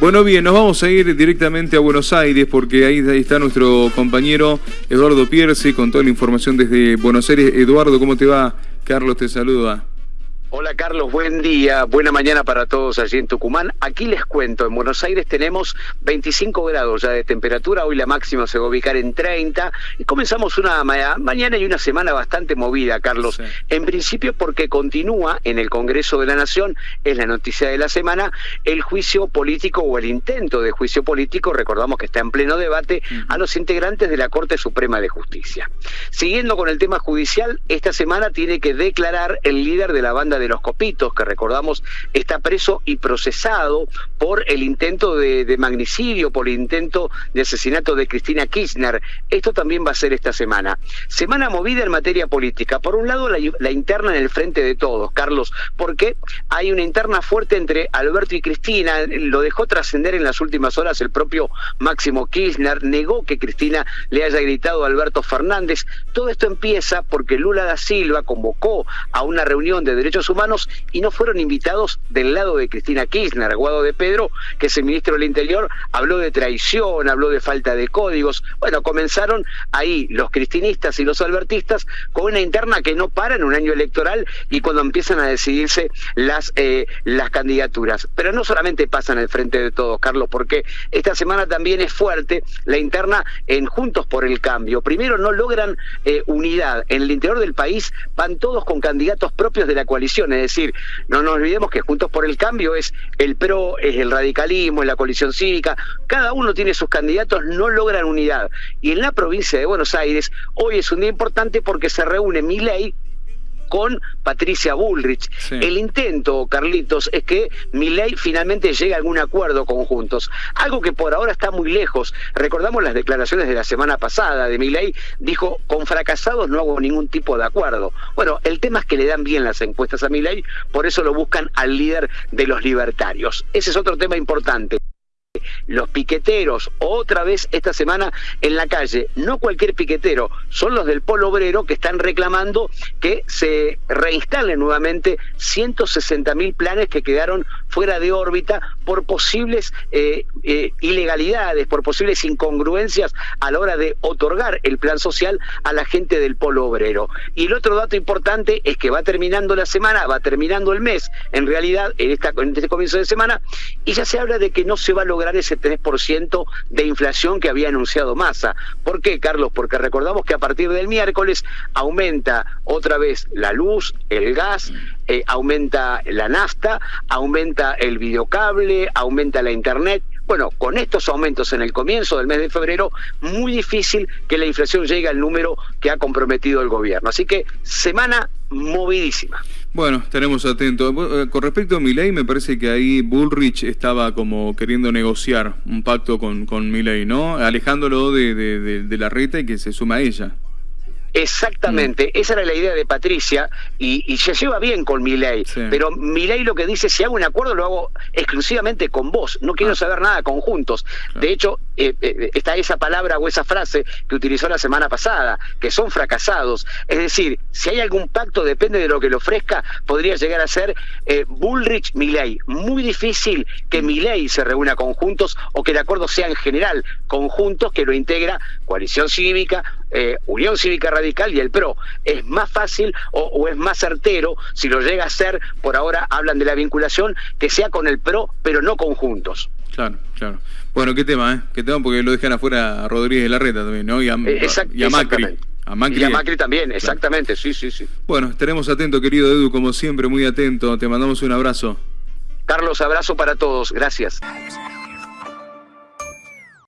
Bueno, bien, nos vamos a ir directamente a Buenos Aires porque ahí, está nuestro compañero Eduardo Pierce con toda la información desde Buenos Aires. Eduardo, ¿cómo te va? Carlos te saluda. Hola Carlos, buen día, buena mañana para todos allí en Tucumán. Aquí les cuento, en Buenos Aires tenemos 25 grados ya de temperatura, hoy la máxima se va a ubicar en 30 y comenzamos una mañana y una semana bastante movida, Carlos. En principio porque continúa en el Congreso de la Nación, es la noticia de la semana, el juicio político o el intento de juicio político, recordamos que está en pleno debate, a los integrantes de la Corte Suprema de Justicia. Siguiendo con el tema judicial, esta semana tiene que declarar el líder de la banda de los Copitos, que recordamos está preso y procesado por el intento de, magnicidio, por el intento de asesinato de Cristina Kirchner. Esto también va a ser esta semana. Semana movida en materia política. Por un lado, la, interna en el frente de todos, Carlos, porque hay una interna fuerte entre Alberto y Cristina. Lo dejó trascender en las últimas horas el propio Máximo Kirchner. Negó que Cristina le haya gritado a Alberto Fernández. Todo esto empieza porque Lula da Silva convocó a una reunión de derechos humanos y no fueron invitados del lado de Cristina Kirchner. Guado de Pedro, que es el ministro del Interior, habló de traición, habló de falta de códigos. Bueno, comenzaron ahí los cristinistas y los albertistas con una interna que no para en un año electoral y cuando empiezan a decidirse las, eh, las candidaturas. Pero no solamente pasan el frente de todos, Carlos, porque esta semana también es fuerte la interna en Juntos por el Cambio. Primero, no logran eh, unidad. En el interior del país van todos con candidatos propios de la coalición es decir, no nos olvidemos que Juntos por el Cambio es el PRO, es el radicalismo, es la coalición cívica, cada uno tiene sus candidatos, no logran unidad. Y en la provincia de Buenos Aires, hoy es un día importante porque se reúne ley con Patricia Bullrich. El intento, Carlitos, es que Milei finalmente llegue a algún acuerdo conjuntos, algo que por ahora está muy lejos. Recordamos las declaraciones de la semana pasada de Milei, dijo, con fracasados no hago ningún tipo de acuerdo. Bueno, el tema es que le dan bien las encuestas a Milei, por eso lo buscan al líder de los libertarios. Ese es otro tema importante los piqueteros otra vez esta semana en la calle. No cualquier piquetero, son los del Polo Obrero que están reclamando que se reinstalen nuevamente 160 mil planes que quedaron fuera de órbita por posibles eh, eh, ilegalidades, por posibles incongruencias a la hora de otorgar el plan social a la gente del Polo Obrero. Y el otro dato importante es que va terminando la semana, va terminando el mes, en realidad, en, en este comienzo de semana, y ya se habla de que no se va a lograr ese 3% de inflación que había anunciado Massa. ¿Por qué, Carlos? Porque recordamos que a partir del miércoles aumenta otra vez la luz, el gas, eh, aumenta la nafta, aumenta el videocable, aumenta la internet. Bueno, con estos aumentos en el comienzo del mes de febrero, muy difícil que la inflación llegue al número que ha comprometido el gobierno. Así que semana movidísima. Bueno, estaremos atentos. Eh, con respecto a Milei, me parece que ahí Bullrich estaba como queriendo negociar un pacto con, con Milei, ¿no? Alejándolo de, de, de la reta y que se suma a ella. Exactamente, mm. esa era la idea de Patricia y, se lleva bien con Milei, pero Milei lo que dice, si hago un acuerdo lo hago exclusivamente con vos, no quiero ah. saber nada conjuntos. De hecho, eh, eh, está esa palabra o esa frase que utilizó la semana pasada, que son fracasados. Es decir, si hay algún pacto, depende de lo que le ofrezca, podría llegar a ser eh, Bullrich-Milei. Muy difícil que mm. Milei se reúna conjuntos o que el acuerdo sea en general conjuntos que lo integra coalición cívica, Unión Cívica Radical y el PRO. Es más fácil o, es más certero, si lo llega a ser, por ahora hablan de la vinculación, que sea con el PRO, pero no conjuntos. Claro, claro. Bueno, qué tema, ¿eh? Qué tema porque lo dejan afuera a Rodríguez de la Reta también, ¿no? Y a, eh, Macri. A Macri. Y a Macri también, exactamente, sí, sí, sí. Bueno, estaremos atentos, querido Edu, como siempre, muy atento. Te mandamos un abrazo. Carlos, abrazo para todos. Gracias.